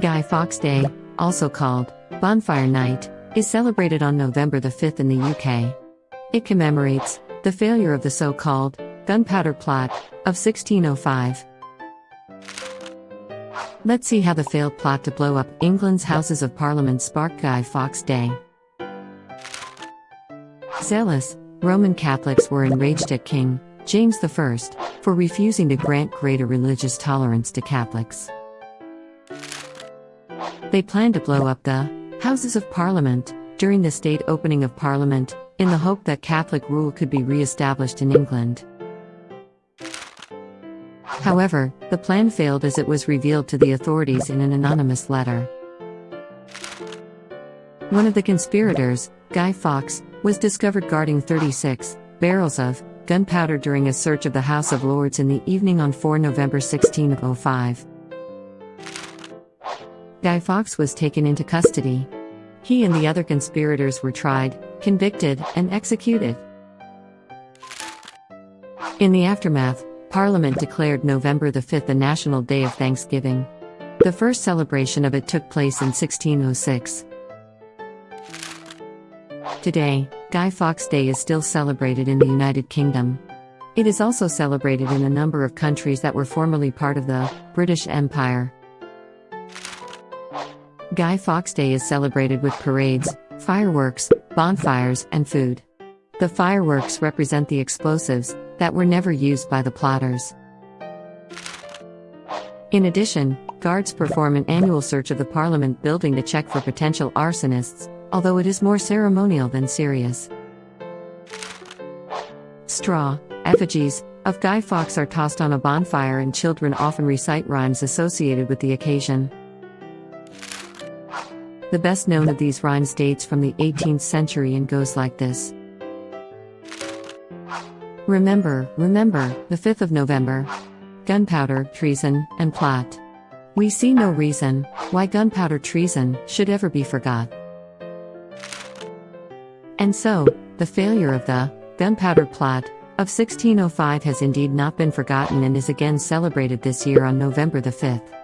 Guy Fawkes Day, also called Bonfire Night, is celebrated on November the 5th in the UK. It commemorates the failure of the so called Gunpowder Plot of 1605. Let's see how the failed plot to blow up England's Houses of Parliament sparked Guy Fawkes Day. Zealous, Roman Catholics were enraged at King James I for refusing to grant greater religious tolerance to Catholics. They planned to blow up the Houses of Parliament during the state opening of Parliament in the hope that Catholic rule could be re established in England. However, the plan failed as it was revealed to the authorities in an anonymous letter. One of the conspirators, Guy Fawkes, was discovered guarding 36 barrels of gunpowder during a search of the House of Lords in the evening on 4 November 1605. Guy Fawkes was taken into custody. He and the other conspirators were tried, convicted, and executed. In the aftermath, Parliament declared November the 5th a national day of thanksgiving. The first celebration of it took place in 1606. Today, Guy Fawkes Day is still celebrated in the United Kingdom. It is also celebrated in a number of countries that were formerly part of the British Empire. Guy Fawkes Day is celebrated with parades, fireworks, bonfires, and food. The fireworks represent the explosives that were never used by the plotters. In addition, guards perform an annual search of the Parliament building to check for potential arsonists, although it is more ceremonial than serious. Straw, effigies, of Guy Fawkes are tossed on a bonfire, and children often recite rhymes associated with the occasion. The best known of these rhymes dates from the 18th century and goes like this Remember, remember, the 5th of November. Gunpowder, treason, and plot. We see no reason why gunpowder treason should ever be forgot. And so, the failure of the Gunpowder Plot of 1605 has indeed not been forgotten and is again celebrated this year on November the 5th.